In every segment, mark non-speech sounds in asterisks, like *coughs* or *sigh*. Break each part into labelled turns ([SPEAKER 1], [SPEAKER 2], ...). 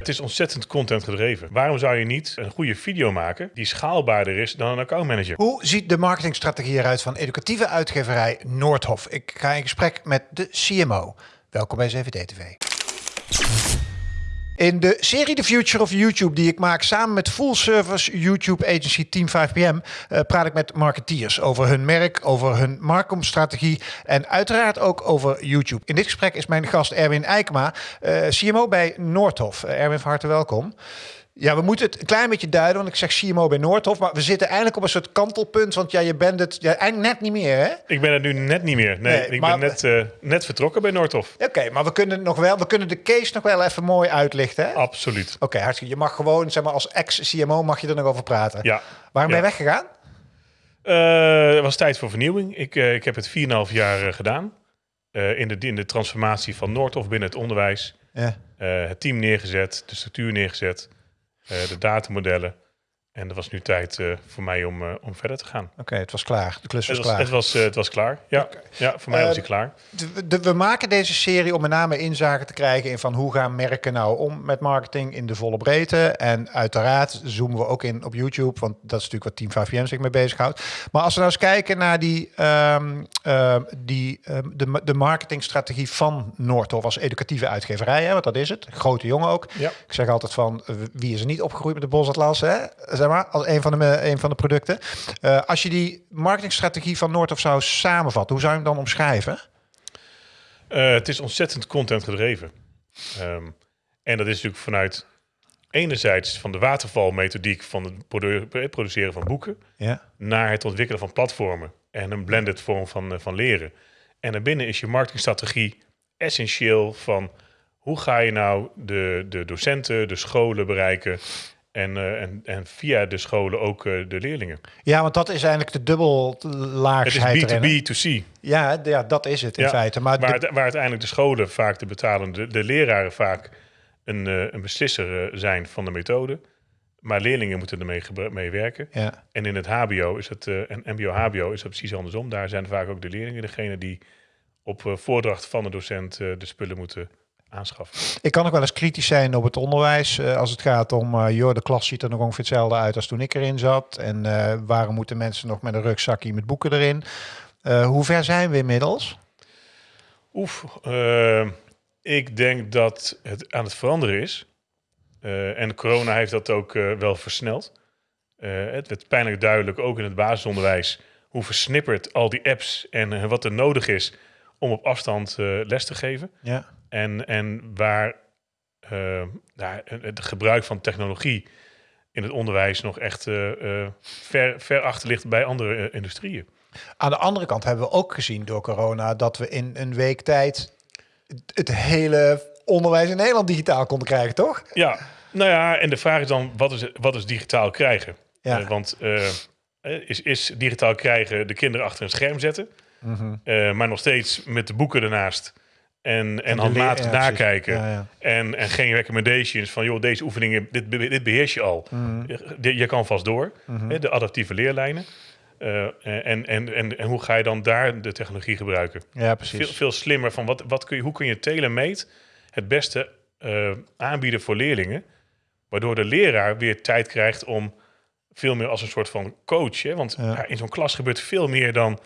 [SPEAKER 1] Het is ontzettend content gedreven. Waarom zou je niet een goede video maken die schaalbaarder is dan een accountmanager?
[SPEAKER 2] Hoe ziet de marketingstrategie eruit van educatieve uitgeverij Noordhof? Ik ga in gesprek met de CMO. Welkom bij CVD-TV. In de serie The Future of YouTube die ik maak samen met full service YouTube agency Team 5PM uh, praat ik met marketeers over hun merk, over hun marketingstrategie en uiteraard ook over YouTube. In dit gesprek is mijn gast Erwin Eikma, uh, CMO bij Noordhof. Uh, Erwin, van harte welkom. Ja, we moeten het een klein beetje duiden, want ik zeg CMO bij Noordhof, maar we zitten eigenlijk op een soort kantelpunt, want ja, je bent het ja, eigenlijk net niet meer, hè?
[SPEAKER 1] Ik ben het nu net niet meer. Nee,
[SPEAKER 2] Nee,
[SPEAKER 1] ik
[SPEAKER 2] maar-
[SPEAKER 1] ben net, eh, net vertrokken bij Noordhof.
[SPEAKER 2] Oké, maar we kunnen nog wel, we kunnen de case nog wel even mooi uitlichten, hè? Oké,
[SPEAKER 1] Absoluut.
[SPEAKER 2] hartstikke. Je mag gewoon, zeg maar, als ex-CMO mag je er nog over praten.
[SPEAKER 1] Ja.
[SPEAKER 2] Waarom ben
[SPEAKER 1] Ja.
[SPEAKER 2] je weggegaan?
[SPEAKER 1] Eh, het was tijd voor vernieuwing. Ik, eh, ik heb het 4,5 jaar eh, gedaan. Eh, in, de, in de transformatie van Noordhof binnen het onderwijs.
[SPEAKER 2] Ja.
[SPEAKER 1] Eh, het team neergezet, de structuur neergezet, eh, de datamodellen. En er was nu tijd eh, voor mij om, eh, om verder te gaan.
[SPEAKER 2] Oké, het was klaar. De klus was,
[SPEAKER 1] Het was,
[SPEAKER 2] klaar.
[SPEAKER 1] het, was, eh, het was klaar. Ja, ja voor mij was hij klaar.
[SPEAKER 2] De- de- we maken deze serie om met name inzage te krijgen in van hoe gaan merken nou om met marketing in de volle breedte. En uiteraard zoomen we ook in op YouTube, want dat is natuurlijk wat Team 5PM zich mee bezighoudt. Maar als we nou eens kijken naar die, ehm, ehm, die, ehm, de, de marketingstrategie van Noordhof als educatieve uitgeverij, hè, want dat is het. Grote jongen ook.
[SPEAKER 1] Ja.
[SPEAKER 2] Ik zeg altijd van, wie is er niet opgegroeid met de Bosatlas, hè? Zeg maar, als een van de, een van de producten. Eh, als je die marketingstrategie van Noordhof zou samenvatten, hoe zou je hem dan omschrijven?
[SPEAKER 1] Eh, het is ontzettend content gedreven. Ehm, en dat is natuurlijk vanuit enerzijds van de watervalmethodiek van het produ- produceren van boeken
[SPEAKER 2] Ja.
[SPEAKER 1] naar het ontwikkelen van platformen en een blended vorm van, eh, van leren. En daarbinnen is je marketingstrategie essentieel van hoe ga je nou de, de docenten, de scholen bereiken en, eh, en, en via de scholen ook eh, de leerlingen.
[SPEAKER 2] ja, want dat is eigenlijk de
[SPEAKER 1] Het
[SPEAKER 2] dubbellaagsheid erin. hè?
[SPEAKER 1] is B2B2C,
[SPEAKER 2] Ja, ja, dat is het in
[SPEAKER 1] Ja,
[SPEAKER 2] feite. Maar
[SPEAKER 1] waar,
[SPEAKER 2] de-
[SPEAKER 1] het- waar uiteindelijk de scholen vaak de betalende, de leraren vaak een, eh, een beslisser zijn van de methode. Maar leerlingen moeten ermee mee werken.
[SPEAKER 2] ja.
[SPEAKER 1] En in het HBO is het, en MBO-HBO is het precies andersom. Daar zijn vaak ook de leerlingen degene die op voordracht van de docent de spullen moeten aanschaffen.
[SPEAKER 2] Ik kan ook wel eens kritisch zijn op het onderwijs eh, als het gaat om, eh joh, de klas ziet er nog ongeveer hetzelfde uit als toen ik erin zat. En eh, waarom moeten mensen nog met een rugzakje met boeken erin? Hoe ver zijn we inmiddels?
[SPEAKER 1] Oef, ik denk dat het aan het veranderen is. En corona heeft dat ook wel versneld. Het werd pijnlijk duidelijk, ook in het basisonderwijs, hoe versnipperd al die apps en wat er nodig is om op afstand les te geven.
[SPEAKER 2] Ja.
[SPEAKER 1] En, en waar eh, nou, het gebruik van technologie in het onderwijs nog echt eh, eh, ver, ver achter ligt bij andere eh, industrieën.
[SPEAKER 2] Aan de andere kant hebben we ook gezien door corona dat we in een week tijd het- hele onderwijs in Nederland digitaal konden krijgen, toch?
[SPEAKER 1] Ja, nou ja, en de vraag is dan, wat is, wat is digitaal krijgen?
[SPEAKER 2] Ja.
[SPEAKER 1] Eh, want eh, eh, is, is digitaal krijgen de kinderen achter een scherm zetten, eh, maar nog steeds met de boeken ernaast en, en handmatig
[SPEAKER 2] ja,
[SPEAKER 1] nakijken.
[SPEAKER 2] Ja, ja.
[SPEAKER 1] En, en geen recommendations van, joh, deze oefeningen, dit, dit beheers je al.
[SPEAKER 2] Mhm.
[SPEAKER 1] Je, je kan vast door, hè, de adaptieve leerlijnen. Eh, en, en, en, en hoe ga je dan daar de technologie gebruiken?
[SPEAKER 2] Ja, precies.
[SPEAKER 1] veel, veel slimmer van wat, wat kun je, hoe kun je tailor-made het beste eh, aanbieden voor leerlingen, waardoor de leraar weer tijd krijgt om veel meer als een soort van coach, hè? want in zo'n klas gebeurt veel meer dan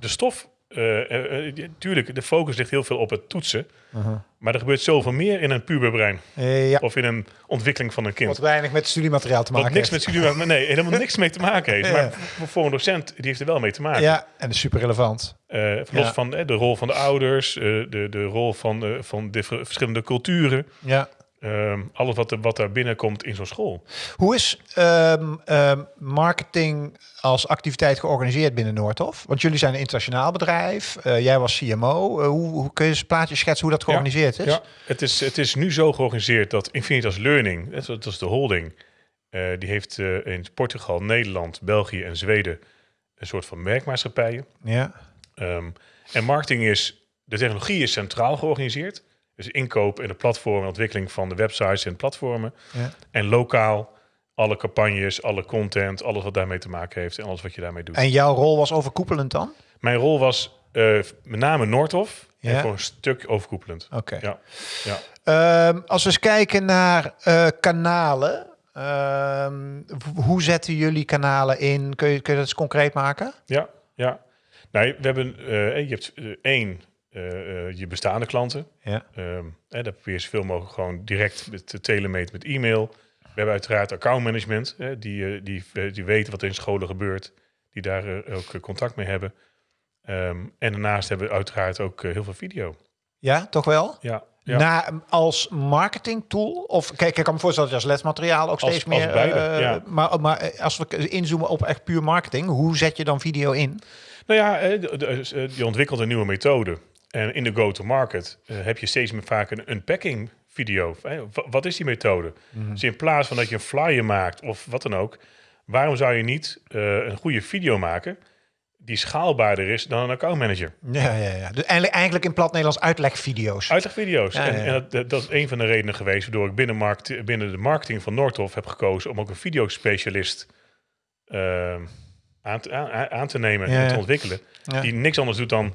[SPEAKER 1] de stof. Eh, eh, eh, tuurlijk, de focus ligt heel veel op het toetsen,
[SPEAKER 2] Uh-huh.
[SPEAKER 1] maar er gebeurt zoveel meer in een puberbrein
[SPEAKER 2] ja,
[SPEAKER 1] of in een ontwikkeling van een kind.
[SPEAKER 2] wat weinig met studiemateriaal te
[SPEAKER 1] Wat
[SPEAKER 2] maken
[SPEAKER 1] niks met
[SPEAKER 2] heeft.
[SPEAKER 1] studie, nee, helemaal niks mee te maken heeft. *laughs* Maar voor- een docent, die heeft er wel mee te maken.
[SPEAKER 2] Ja, en dat is super relevant.
[SPEAKER 1] Los
[SPEAKER 2] Ja.
[SPEAKER 1] van de rol van de ouders, de, de rol van, van de ver- verschillende culturen.
[SPEAKER 2] Ja.
[SPEAKER 1] Ehm, alles wat, er, wat daar binnenkomt in zo'n school.
[SPEAKER 2] Hoe is ehm, ehm, marketing als activiteit georganiseerd binnen Noordhof? Want jullie zijn een internationaal bedrijf. eh, jij was CMO. Eh, hoe, hoe kun je eens een plaatje schetsen hoe dat georganiseerd is?
[SPEAKER 1] Ja, het, is, het is nu zo georganiseerd dat Infinitas Learning, dat is- dat is de holding, eh, die heeft in Portugal, Nederland, België en Zweden een soort van merkmaatschappijen.
[SPEAKER 2] Ja.
[SPEAKER 1] En marketing is, de technologie is centraal georganiseerd. Dus inkoop en de platform en ontwikkeling van de websites en platformen.
[SPEAKER 2] Ja.
[SPEAKER 1] En lokaal alle campagnes, alle content, alles wat daarmee te maken heeft en alles wat je daarmee doet.
[SPEAKER 2] En jouw rol was overkoepelend dan?
[SPEAKER 1] Mijn rol was Eh, met name Noordhof.
[SPEAKER 2] Ja.
[SPEAKER 1] En voor een stuk overkoepelend.
[SPEAKER 2] Oké.
[SPEAKER 1] Ja. ja.
[SPEAKER 2] Ehm, als we eens kijken naar eh, kanalen. ehm, hoe zetten jullie kanalen in? Kun je, kun je dat eens concreet maken?
[SPEAKER 1] Ja, ja. Nou, we hebben, eh, je hebt één, eh, eh, je bestaande klanten.
[SPEAKER 2] Ja.
[SPEAKER 1] Ehm hè, daar probeer je zoveel mogelijk gewoon direct met de telemeet met e-mail. We hebben uiteraard accountmanagement, hè, die, eh, die, die weten wat er in scholen gebeurt, die daar ook contact mee hebben. Ehm, en daarnaast hebben we uiteraard ook heel veel video.
[SPEAKER 2] Ja, toch wel?
[SPEAKER 1] Ja, ja.
[SPEAKER 2] Na, als marketing tool? Of kijk, ik kan me voorstellen dat je als lesmateriaal ook
[SPEAKER 1] Als-
[SPEAKER 2] steeds
[SPEAKER 1] als
[SPEAKER 2] meer.
[SPEAKER 1] beide, ja.
[SPEAKER 2] Maar, maar als we inzoomen op echt puur marketing, hoe zet je dan video in?
[SPEAKER 1] Nou ja, je ontwikkelt een nieuwe methode. En in de go-to-market eh, heb je steeds meer vaak een unpacking video. Wat is die methode? Dus in plaats van dat je een flyer maakt of wat dan ook, waarom zou je niet eh, een goede video maken die schaalbaarder is dan een accountmanager?
[SPEAKER 2] Ja, ja, ja. Dus eigenlijk, eigenlijk in plat Nederlands uitlegvideo's.
[SPEAKER 1] Uitlegvideo's.
[SPEAKER 2] Ja,
[SPEAKER 1] en
[SPEAKER 2] ja, ja.
[SPEAKER 1] en dat, dat- is een van de redenen geweest waardoor ik binnen, markt, binnen de marketing van Noordhof heb gekozen om ook een videospecialist eh, aan, te, aan, aan te nemen en te ontwikkelen. Die niks anders doet dan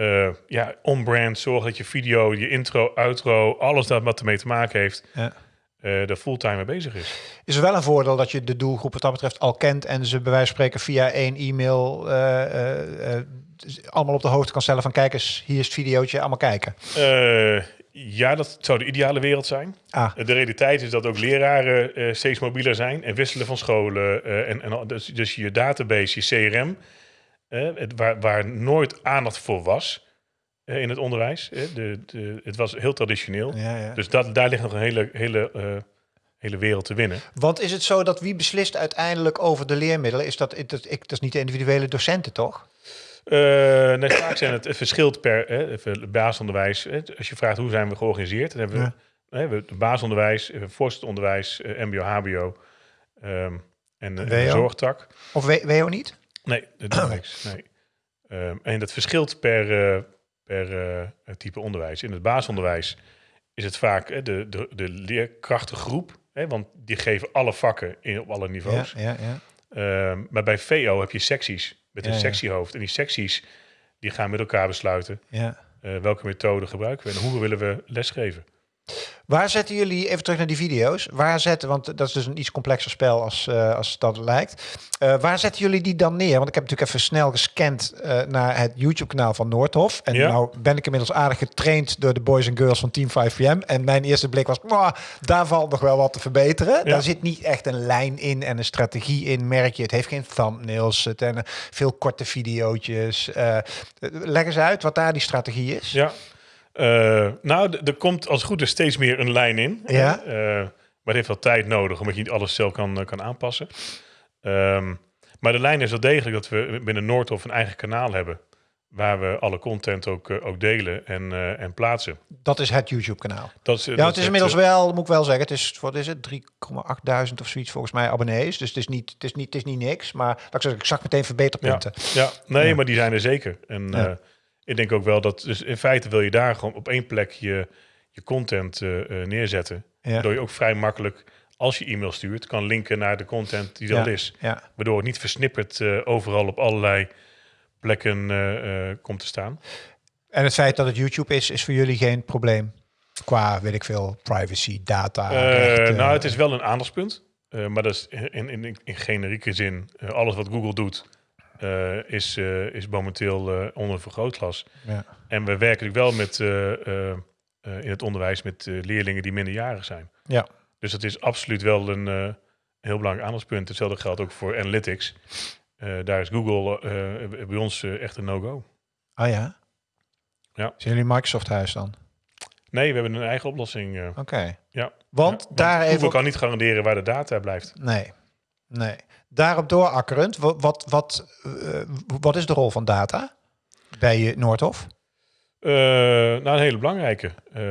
[SPEAKER 1] eh, ja, on-brand, zorgen dat je video, je intro, outro, alles dat wat ermee te maken heeft,
[SPEAKER 2] Ja.
[SPEAKER 1] eh fulltime mee bezig is.
[SPEAKER 2] Is er wel een voordeel dat je de doelgroep wat dat betreft al kent en ze bij wijze van spreken via één e-mail eh, allemaal op de hoogte kan stellen van kijk eens, hier is het videootje, allemaal kijken.
[SPEAKER 1] Ja, dat zou de ideale wereld zijn.
[SPEAKER 2] Ah,
[SPEAKER 1] De realiteit is dat ook leraren steeds mobieler zijn en wisselen van scholen. en, en dus, dus je database, je CRM, het, waar, waar nooit aandacht voor was eh, in het onderwijs. de, de, het was heel traditioneel.
[SPEAKER 2] ja, ja.
[SPEAKER 1] Dus dat, daar ligt nog een hele, hele, eh, hele wereld te winnen.
[SPEAKER 2] Want is het zo dat wie beslist uiteindelijk over de leermiddelen? Is dat, dat, ik, dat is niet de individuele docenten, toch?
[SPEAKER 1] Eh, nee, vaak zijn het, het verschilt per hè, even basisonderwijs. Hè, als je vraagt hoe zijn we georganiseerd, dan hebben we,
[SPEAKER 2] Ja.
[SPEAKER 1] hè, we het basisonderwijs, eh, voortgezet onderwijs, MBO, HBO ehm, en de, en de
[SPEAKER 2] WO?
[SPEAKER 1] zorgtak.
[SPEAKER 2] Of WO niet?
[SPEAKER 1] Nee, dat doen we *coughs* niks. Nee. Ehm, en dat verschilt per, eh, per eh, type onderwijs. In het basisonderwijs is het vaak hè, de, de, de leerkrachtengroep, hè, want die geven alle vakken in, op alle
[SPEAKER 2] Ja,
[SPEAKER 1] niveaus.
[SPEAKER 2] ja, ja.
[SPEAKER 1] Ehm, maar bij VO heb je secties met een
[SPEAKER 2] Ja, ja.
[SPEAKER 1] sectiehoofd. En die secties die gaan met elkaar besluiten
[SPEAKER 2] ja.
[SPEAKER 1] eh, welke methode gebruiken we en hoe willen we lesgeven.
[SPEAKER 2] Waar zetten jullie, even terug naar die video's, waar zetten, want dat is dus een iets complexer spel als, eh, als dat lijkt. Eh, waar zetten jullie die dan neer? Want ik heb natuurlijk even snel gescand eh, naar het YouTube-kanaal van Noordhof. En
[SPEAKER 1] Ja.
[SPEAKER 2] nou ben ik inmiddels aardig getraind door de boys en girls van Team 5PM. En mijn eerste blik was, "Mwah, daar valt nog wel wat te verbeteren. Daar zit niet echt een lijn in en een strategie in, merk je. Het heeft geen thumbnails, het en veel korte videootjes. Leg eens uit wat daar die strategie is.
[SPEAKER 1] Ja. Eh, nou, er komt als het goed is steeds meer een lijn in.
[SPEAKER 2] Ja.
[SPEAKER 1] Eh, maar het heeft wel tijd nodig, omdat je niet alles zelf kan, eh, kan aanpassen. Ehm, maar de lijn is wel degelijk dat we binnen Noordhof een eigen kanaal hebben. Waar we alle content ook, ook delen en, en plaatsen.
[SPEAKER 2] Dat is het YouTube-kanaal.
[SPEAKER 1] Dat is,
[SPEAKER 2] Ja,
[SPEAKER 1] dat
[SPEAKER 2] het is inmiddels wel, moet ik wel zeggen, het is, wat is het, 3,8 of zoiets volgens mij abonnees. Dus het is niet, het is niet, het is niet niks, maar laat ik, zeggen, ik zag meteen verbeterpunten.
[SPEAKER 1] Ja, nee,
[SPEAKER 2] Ja.
[SPEAKER 1] maar die zijn er zeker. En
[SPEAKER 2] Ja.
[SPEAKER 1] Ik denk ook wel dat, dus in feite wil je daar gewoon op één plek je, je content eh, eh, neerzetten.
[SPEAKER 2] Ja.
[SPEAKER 1] Waardoor je ook vrij makkelijk, als je e-mail stuurt, kan linken naar de content die er
[SPEAKER 2] Ja.
[SPEAKER 1] al is.
[SPEAKER 2] Ja.
[SPEAKER 1] Waardoor het niet versnipperd eh, overal op allerlei plekken komt te staan.
[SPEAKER 2] En het feit dat het YouTube is, is voor jullie geen probleem. Qua, weet ik veel, privacy, data.
[SPEAKER 1] Nou, het is wel een aandachtspunt. maar dat is in, in, in generieke zin. alles wat Google doet, eh, is, eh, is momenteel eh, onder een vergrootglas.
[SPEAKER 2] Ja.
[SPEAKER 1] En we werken natuurlijk wel met, in het onderwijs met leerlingen die minderjarig zijn.
[SPEAKER 2] Ja.
[SPEAKER 1] Dus dat is absoluut wel een heel belangrijk aandachtspunt. Hetzelfde geldt ook voor analytics. Daar is Google bij ons echt een no-go.
[SPEAKER 2] Ah ja?
[SPEAKER 1] Ja.
[SPEAKER 2] Zijn jullie Microsoft-huis dan?
[SPEAKER 1] Nee, we hebben een eigen oplossing. eh.
[SPEAKER 2] Oké.
[SPEAKER 1] ja.
[SPEAKER 2] Want
[SPEAKER 1] Ja,
[SPEAKER 2] daar
[SPEAKER 1] Google
[SPEAKER 2] even...
[SPEAKER 1] kan niet garanderen waar de data blijft.
[SPEAKER 2] Nee, nee. Daarop doorakkerend, wat, wat, wat, eh, wat is de rol van data bij Noordhof?
[SPEAKER 1] Eh, nou, een hele belangrijke. Eh,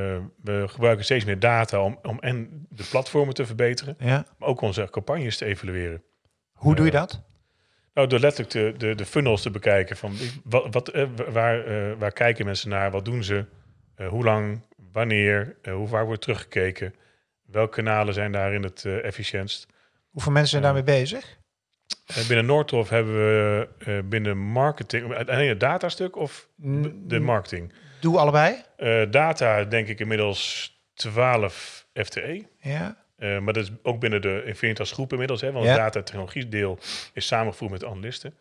[SPEAKER 1] we gebruiken steeds meer data om, om en de platformen te verbeteren,
[SPEAKER 2] Ja.
[SPEAKER 1] maar ook onze campagnes te evalueren.
[SPEAKER 2] Hoe doe je dat?
[SPEAKER 1] Nou, door letterlijk de, de, de funnels te bekijken. Van wat, wat, waar, waar kijken mensen naar? Wat doen ze? Hoe lang? Wanneer? hoe vaak wordt teruggekeken? Welke kanalen zijn daarin het efficiëntst?
[SPEAKER 2] Hoeveel mensen zijn daarmee bezig?
[SPEAKER 1] Eh, binnen Noordhof hebben we eh, binnen marketing... Alleen het datastuk of b- de marketing?
[SPEAKER 2] Doe allebei.
[SPEAKER 1] Eh, data denk ik inmiddels 12 FTE.
[SPEAKER 2] Ja.
[SPEAKER 1] Maar dat is ook binnen de Infinitas groep inmiddels. Hè, want
[SPEAKER 2] Ja.
[SPEAKER 1] het data-technologie deel is samengevoegd met analisten.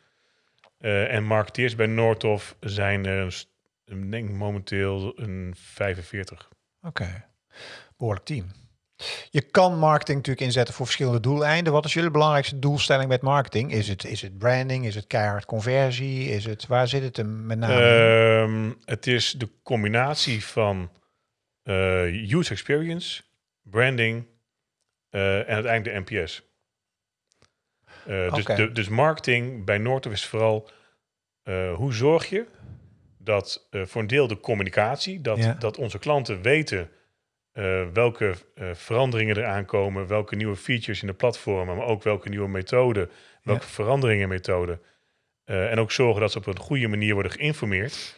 [SPEAKER 1] En marketeers bij Noordhof zijn er st- ik denk momenteel een 45.
[SPEAKER 2] Oké. Behoorlijk team. Je kan marketing natuurlijk inzetten voor verschillende doeleinden. Wat is jullie belangrijkste doelstelling met marketing? Is het, is het branding? Is het keihard conversie? Is het, waar zit het hem met name?
[SPEAKER 1] Ehm, het is de combinatie van eh, user experience, branding eh, en uiteindelijk de NPS. Eh, dus, de, dus marketing bij Noordhof is vooral hoe zorg je dat voor een deel de communicatie, dat,
[SPEAKER 2] Ja.
[SPEAKER 1] dat onze klanten weten eh, welke eh, veranderingen er aankomen, welke nieuwe features in de platformen, maar ook welke nieuwe methoden, welke veranderingen in methoden. Eh, en ook zorgen dat ze op een goede manier worden geïnformeerd.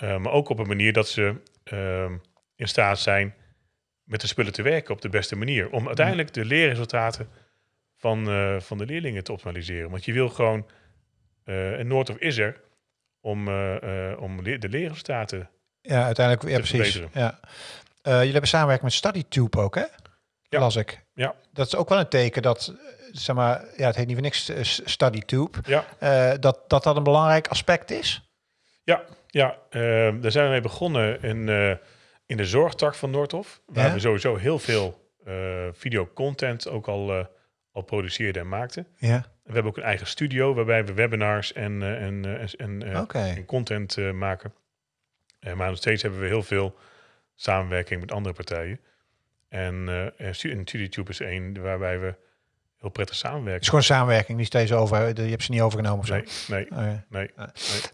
[SPEAKER 1] Maar ook op een manier dat ze ehm, in staat zijn met de spullen te werken op de beste manier. Om uiteindelijk de leerresultaten van, van de leerlingen te optimaliseren. Want je wil gewoon, en Noordhof is er, om, om le- de leerresultaten.
[SPEAKER 2] ja, uiteindelijk. Ja,
[SPEAKER 1] te
[SPEAKER 2] precies. Ja. Eh, jullie hebben samenwerking met StudyTube ook, hè?
[SPEAKER 1] Ja.
[SPEAKER 2] Las ik.
[SPEAKER 1] Ja.
[SPEAKER 2] Dat is ook wel een teken dat, zeg maar, ja, het heet niet voor niks eh, StudyTube.
[SPEAKER 1] Ja,
[SPEAKER 2] Eh, dat, dat dat een belangrijk aspect is.
[SPEAKER 1] ja, ja daar zijn we mee begonnen in, in de zorgtak van Noordhof. Waar
[SPEAKER 2] Ja.
[SPEAKER 1] we sowieso heel veel videocontent ook al, al produceerden en maakten.
[SPEAKER 2] Ja.
[SPEAKER 1] We hebben ook een eigen studio waarbij we webinars en, en, en, en, content maken. Maar nog steeds hebben we heel veel samenwerking met andere partijen. En, eh en Stu- en StudiTube is één waarbij we heel prettig
[SPEAKER 2] Het
[SPEAKER 1] samenwerken.
[SPEAKER 2] is gewoon samenwerking, niet steeds over. Je hebt ze niet overgenomen of zo.
[SPEAKER 1] Nee, nee,
[SPEAKER 2] Oké.
[SPEAKER 1] nee.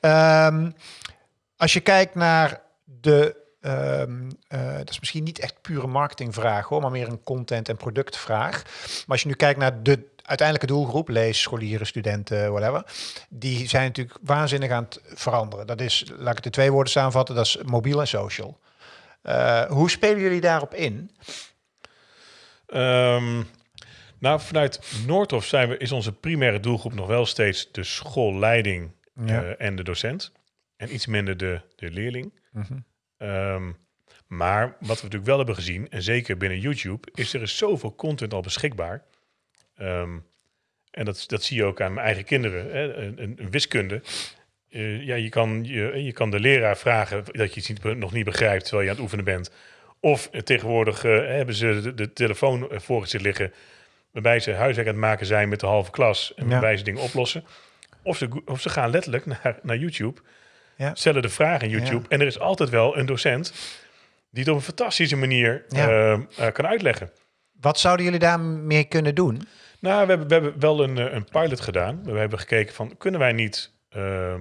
[SPEAKER 2] Ehm, als je kijkt naar de. ehm, eh, dat is misschien niet echt pure marketingvraag hoor, maar meer een content- en productvraag. Maar als je nu kijkt naar de uiteindelijke doelgroep, lees, scholieren, studenten, whatever, die zijn natuurlijk waanzinnig aan het veranderen. Dat is, laat ik het in twee woorden samenvatten, dat is mobiel en social. Eh, hoe spelen jullie daarop in?
[SPEAKER 1] Ehm, nou, vanuit Noordhof zijn we, is onze primaire doelgroep nog wel steeds de schoolleiding
[SPEAKER 2] Ja.
[SPEAKER 1] eh, en de docent. En iets minder de, de leerling.
[SPEAKER 2] Mhm.
[SPEAKER 1] Ehm, maar wat we natuurlijk wel hebben gezien, en zeker binnen YouTube, is er is zoveel content al beschikbaar. Ehm, en dat, dat zie je ook aan mijn eigen kinderen. Hè? Een, een, een wiskunde. Eh, ja, je, kan, je, je kan de leraar vragen dat je iets niet, nog niet begrijpt terwijl je aan het oefenen bent. Of eh, tegenwoordig eh, hebben ze de, de telefoon voor zich liggen, waarbij ze huiswerk aan het maken zijn met de halve klas en
[SPEAKER 2] Ja.
[SPEAKER 1] waarbij ze dingen oplossen. Of ze, of ze gaan letterlijk *laughs* naar, naar YouTube,
[SPEAKER 2] Ja.
[SPEAKER 1] stellen de vraag in YouTube
[SPEAKER 2] Ja.
[SPEAKER 1] en er is altijd wel een docent die het op een fantastische manier
[SPEAKER 2] Ja.
[SPEAKER 1] eh, eh, kan uitleggen.
[SPEAKER 2] Wat zouden jullie daarmee kunnen doen?
[SPEAKER 1] Nou, we hebben, we hebben wel een, een pilot gedaan. We hebben gekeken van, kunnen wij niet ehm,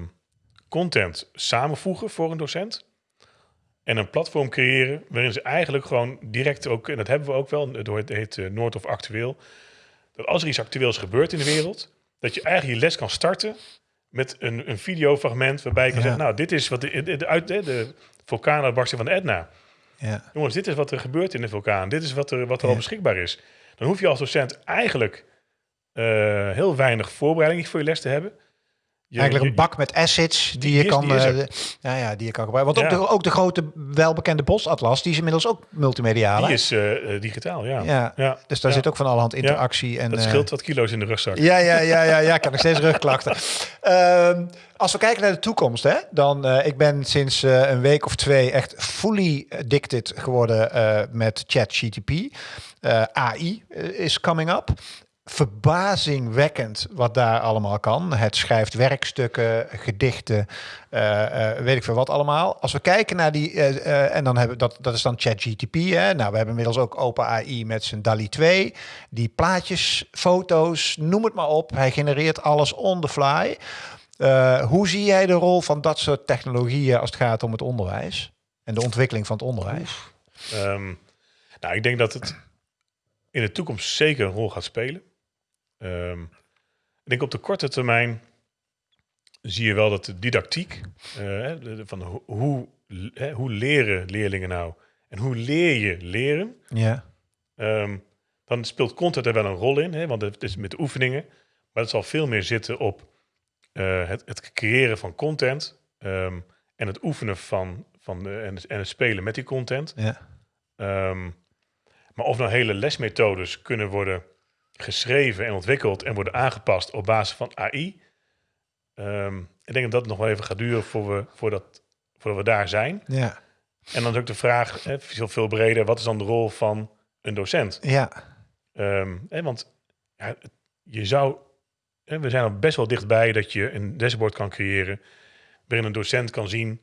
[SPEAKER 1] content samenvoegen voor een docent? En een platform creëren waarin ze eigenlijk gewoon direct ook, en dat hebben we ook wel, het heet, eh, Noord of Actueel, dat als er iets actueels gebeurt in de wereld, dat je eigenlijk je les kan starten met een, een videofragment waarbij je kan
[SPEAKER 2] Ja.
[SPEAKER 1] zeggen, nou, dit is wat de, de, de, uit- de, de vulkaanuitbarsting van Etna.
[SPEAKER 2] Ja.
[SPEAKER 1] Jongens, dit is wat er gebeurt in de vulkaan. Dit is wat er, wat er al beschikbaar is. Dan hoef je als docent eigenlijk eh, heel weinig voorbereiding voor je les te hebben. Je-
[SPEAKER 2] Eigenlijk een bak met assets die,
[SPEAKER 1] Die
[SPEAKER 2] je
[SPEAKER 1] is-
[SPEAKER 2] kan,
[SPEAKER 1] die
[SPEAKER 2] de- ja, die je kan gebruiken. Want ook, de, ook de grote welbekende bosatlas, die is inmiddels ook multimediaal.
[SPEAKER 1] Die is eh, eh, digitaal, ja.
[SPEAKER 2] ja.
[SPEAKER 1] ja.
[SPEAKER 2] Dus daar zit ook van allerhand interactie. En,
[SPEAKER 1] Dat scheelt wat kilo's in de rugzak.
[SPEAKER 2] Ja, ja, ja, ja, ja, ik heb nog steeds rugklachten. *laughs* Ehm, als we kijken naar de toekomst, hè, dan uh, ik ben sinds uh, een week of twee echt fully addicted geworden uh, met ChatGTP. AI is coming up. Verbazingwekkend wat daar allemaal kan. Het schrijft werkstukken, gedichten, uh, weet ik veel wat allemaal. Als we kijken naar die, en dan hebben dat, dat is dan ChatGTP. Nou, we hebben inmiddels ook OpenAI met zijn DALI 2. Die plaatjes, foto's, noem het maar op. Hij genereert alles on the fly. Hoe zie jij de rol van dat soort technologieën als het gaat om het onderwijs en de ontwikkeling van het onderwijs?
[SPEAKER 1] Um, nou, ik denk dat het in de toekomst zeker een rol gaat spelen. Um, ik denk op de korte termijn zie je wel dat de didactiek, uh, van ho hoe, hè, hoe leren leerlingen nou en hoe leer je leren,
[SPEAKER 2] ja.
[SPEAKER 1] um, dan speelt content er wel een rol in, hè, want het is met de oefeningen. Maar het zal veel meer zitten op eh, het, het creëren van content ehm, en het oefenen van, van de, en, het- en het spelen met die content.
[SPEAKER 2] Ja.
[SPEAKER 1] Ehm, maar of nou hele lesmethodes kunnen worden geschreven en ontwikkeld en worden aangepast op basis van AI. ehm, ik denk dat dat nog wel even gaat duren voor we, voordat, voordat we daar zijn.
[SPEAKER 2] Ja.
[SPEAKER 1] En dan is ook de vraag, hè, veel, veel breder, wat is dan de rol van een docent?
[SPEAKER 2] Ja.
[SPEAKER 1] Ehm, hè, want ja, je zou, hè, we zijn er best wel dichtbij dat je een dashboard kan creëren waarin een docent kan zien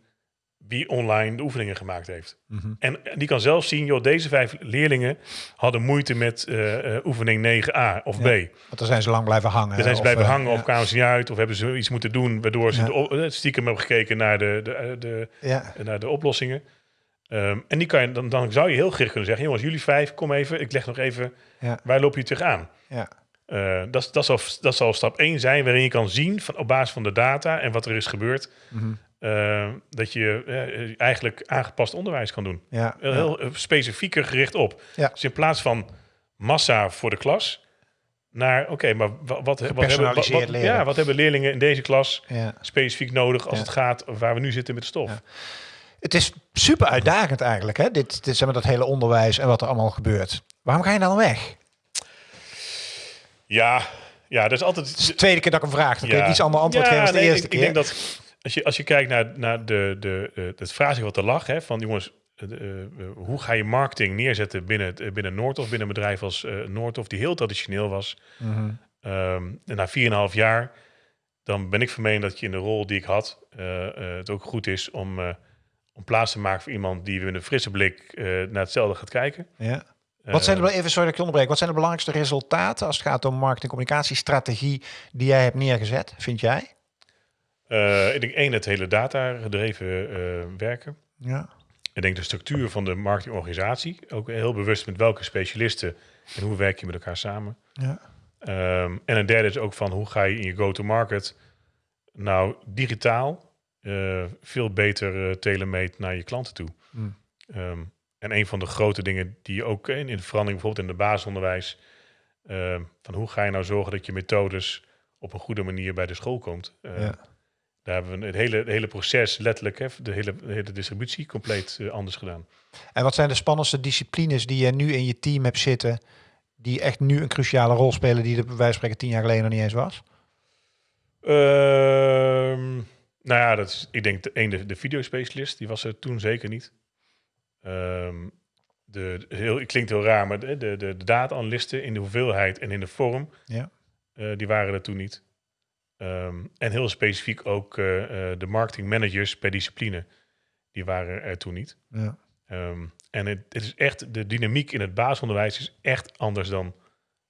[SPEAKER 1] wie online de oefeningen gemaakt heeft.
[SPEAKER 2] Mhm.
[SPEAKER 1] En en die kan zelf zien, joh, deze vijf leerlingen hadden moeite met eh, eh, oefening 9a of B.
[SPEAKER 2] Want dan zijn ze lang blijven hangen.
[SPEAKER 1] Dan zijn ze blijven
[SPEAKER 2] eh,
[SPEAKER 1] hangen
[SPEAKER 2] ja.
[SPEAKER 1] of kwamen ze niet uit of hebben ze iets moeten doen waardoor ze
[SPEAKER 2] Ja.
[SPEAKER 1] de, op- stiekem hebben gekeken naar de, de, de,
[SPEAKER 2] Ja.
[SPEAKER 1] naar de oplossingen. Ehm, en die kan je, dan, dan zou je heel gericht kunnen zeggen, jongens, jullie vijf, kom even, ik leg nog even, waar loop je tegenaan?
[SPEAKER 2] Ja.
[SPEAKER 1] Dat, dat, zal, dat zal stap 1 zijn, waarin je kan zien van, op basis van de data en wat er is gebeurd,
[SPEAKER 2] Mhm.
[SPEAKER 1] Eh, dat je eh, eigenlijk aangepast onderwijs kan doen.
[SPEAKER 2] Ja.
[SPEAKER 1] Heel, eh, specifieker gericht op.
[SPEAKER 2] Ja.
[SPEAKER 1] Dus in plaats van massa voor de klas, naar oké, maar wa- wat, wat, hebben, wat, wat- ja, wat hebben leerlingen in deze klas
[SPEAKER 2] ja.
[SPEAKER 1] specifiek nodig als het gaat waar we nu zitten met de stof?
[SPEAKER 2] Ja. Het is super uitdagend eigenlijk, hè? Dit, dit, zeg maar, dat hele onderwijs en wat er allemaal gebeurt. Waarom ga je dan weg?
[SPEAKER 1] Ja, ja, dat is altijd.
[SPEAKER 2] Het is de tweede keer dat ik hem vraag. Dan kun je iets ander antwoord
[SPEAKER 1] Ja,
[SPEAKER 2] geven als de
[SPEAKER 1] nee,
[SPEAKER 2] eerste
[SPEAKER 1] ik,
[SPEAKER 2] keer.
[SPEAKER 1] Ik denk dat als je, als je kijkt naar, naar de, de, eh, het vraagstuk wat er lag, hè, van jongens, eh, eh, hoe ga je marketing neerzetten binnen, eh, binnen Noordhof, binnen een bedrijf als Noordhof, die heel traditioneel was.
[SPEAKER 2] Mhm.
[SPEAKER 1] Ehm, en na 4,5 jaar, dan ben ik van mening dat je in de rol die ik had, het ook goed is om, om plaats te maken voor iemand die met een frisse blik naar hetzelfde gaat kijken.
[SPEAKER 2] Ja. Wat zijn
[SPEAKER 1] Eh,
[SPEAKER 2] de, even sorry dat ik je onderbreek. Wat zijn de belangrijkste resultaten als het gaat om marketing communicatiestrategie die jij hebt neergezet, vind jij?
[SPEAKER 1] Eh, ik denk één, het hele data gedreven eh, werken.
[SPEAKER 2] Ja.
[SPEAKER 1] Ik denk de structuur van de marketingorganisatie. Ook heel bewust met welke specialisten en hoe werk je met elkaar samen.
[SPEAKER 2] Ja.
[SPEAKER 1] Ehm, en een derde is ook van hoe ga je in je go-to-market nou digitaal eh, veel beter uh, telemeet naar je klanten toe.
[SPEAKER 2] Hmm.
[SPEAKER 1] Ehm, en een van de grote dingen die je ook in, in de verandering, bijvoorbeeld in de basisonderwijs, ehm, van hoe ga je nou zorgen dat je methodes op een goede manier bij de school komt.
[SPEAKER 2] Ja.
[SPEAKER 1] Daar hebben we het hele, het hele proces, letterlijk, hè, de, hele, de hele distributie, compleet eh, anders gedaan.
[SPEAKER 2] En wat zijn de spannendste disciplines die je nu in je team hebt zitten, die echt nu een cruciale rol spelen, die er bij wijze spreken tien jaar geleden nog niet eens was?
[SPEAKER 1] Ehm, nou ja, dat is, ik denk de, een, de, de videospecialist, die was er toen zeker niet. Ehm, de, de- heel, het klinkt heel raar, maar de, de, de data-analysten in de hoeveelheid en in de vorm,
[SPEAKER 2] Ja.
[SPEAKER 1] eh, die waren er toen niet. Ehm, en heel specifiek ook eh, de marketingmanagers per discipline, die waren er toen niet.
[SPEAKER 2] Ja.
[SPEAKER 1] Ehm, en het, het is echt, de dynamiek in het basisonderwijs is echt anders dan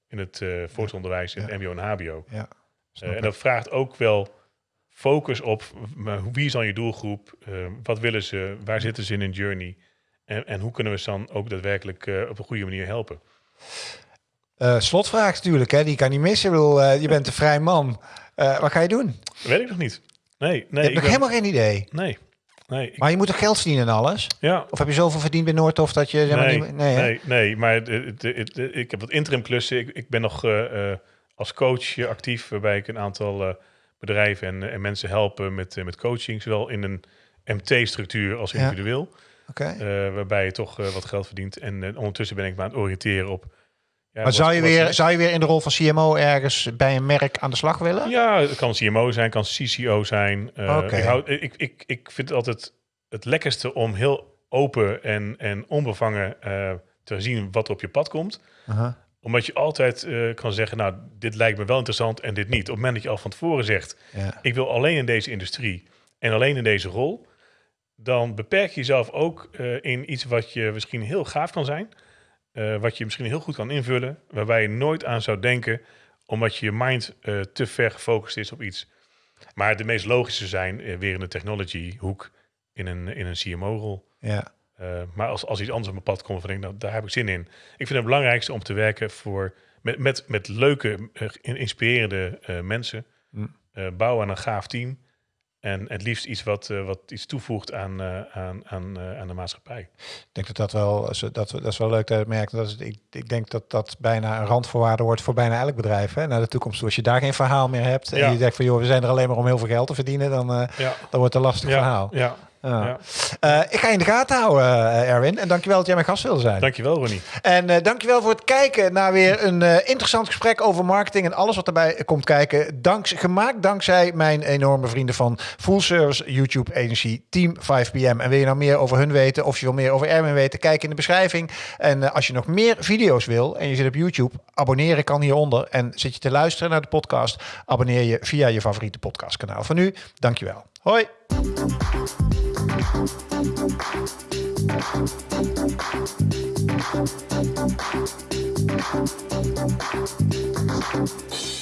[SPEAKER 1] in het eh voortgezond in
[SPEAKER 2] Ja.
[SPEAKER 1] het mbo en hbo.
[SPEAKER 2] ja.
[SPEAKER 1] En dat vraagt ook wel focus op wie is dan je doelgroep? Eh, wat willen ze? Waar zitten ze in een journey? En, en hoe kunnen we ze dan ook daadwerkelijk op een goede manier helpen?
[SPEAKER 2] Eh, slotvraag natuurlijk, hè? die kan niet missen. Ik bedoel, eh, je bent een vrij man. Eh, wat ga je doen?
[SPEAKER 1] Dat weet ik nog niet. Nee, nee. ik ben-
[SPEAKER 2] helemaal geen idee.
[SPEAKER 1] Nee, nee. ik-
[SPEAKER 2] Maar je moet toch geld verdienen en alles?
[SPEAKER 1] ja,
[SPEAKER 2] Of heb je zoveel verdiend bij Noordhof dat je... Zeg maar,
[SPEAKER 1] nee,
[SPEAKER 2] niet, nee,
[SPEAKER 1] nee, nee, maar het- het- het- het- ik heb wat interim klussen. Ik, ik ben nog als coach actief, waarbij ik een aantal bedrijven en, en mensen helpen met, met coaching, zowel in een MT-structuur als
[SPEAKER 2] Ja.
[SPEAKER 1] individueel.
[SPEAKER 2] Oké.
[SPEAKER 1] Eh, waarbij je toch wat geld verdient. En ondertussen ben ik me aan het oriënteren op. Ja,
[SPEAKER 2] Maar zou je, weer, zou je weer in de rol van CMO ergens bij een merk aan de slag willen?
[SPEAKER 1] Ja, het kan CMO zijn, kan CCO zijn.
[SPEAKER 2] Oké.
[SPEAKER 1] ik, hou, ik, ik, ik vind het altijd het lekkerste om heel open en, en onbevangen eh, te zien wat er op je pad komt.
[SPEAKER 2] Aha.
[SPEAKER 1] Omdat je altijd eh, kan zeggen, nou, dit lijkt me wel interessant en dit niet. Op het moment dat je al van tevoren zegt,
[SPEAKER 2] Ja.
[SPEAKER 1] ik wil alleen in deze industrie en alleen in deze rol, dan beperk je jezelf ook in iets wat je misschien heel gaaf kan zijn, eh, wat je misschien heel goed kan invullen, waarbij je nooit aan zou denken, omdat je je mind eh, te ver gefocust is op iets. Maar de meest logische zijn eh, weer in de technology hoek in een, in een CMO-rol.
[SPEAKER 2] ja.
[SPEAKER 1] Maar als, als iets anders op mijn pad komt, dan denk ik, nou, daar heb ik zin in. Ik vind het belangrijkste om te werken voor, met, met, met leuke, in- inspirerende mensen.
[SPEAKER 2] Mm.
[SPEAKER 1] Bouwen aan een gaaf team. En het liefst iets wat, eh, wat iets toevoegt aan, eh, aan, aan, eh, aan de maatschappij.
[SPEAKER 2] Ik denk dat dat wel, dat, dat is wel leuk te merken. Dat is, ik, ik denk dat dat bijna een randvoorwaarde wordt voor bijna elk bedrijf. Hè, naar de toekomst. Als je daar geen verhaal meer hebt en je denkt van joh, we zijn er alleen maar om heel veel geld te verdienen, dan,
[SPEAKER 1] Ja,
[SPEAKER 2] dan wordt het een lastig
[SPEAKER 1] ja,
[SPEAKER 2] verhaal.
[SPEAKER 1] ja,
[SPEAKER 2] Ja. Eh, ik ga je in de gaten houden, eh, Erwin. En dankjewel dat jij mijn gast wilde zijn.
[SPEAKER 1] Dankjewel, Ronnie.
[SPEAKER 2] En eh, dankjewel voor het kijken naar weer een interessant gesprek over marketing en alles wat erbij komt kijken. Danks, gemaakt dankzij mijn enorme vrienden van Full Service YouTube Agency Team 5PM. En wil je nou meer over hun weten of je wil meer over Erwin weten, kijk in de beschrijving. En als je nog meer video's wil en je zit op YouTube, abonneren kan hieronder. En zit je te luisteren naar de podcast, abonneer je via je favoriete podcastkanaal. Voor nu, dankjewel. Hoi! Thank you.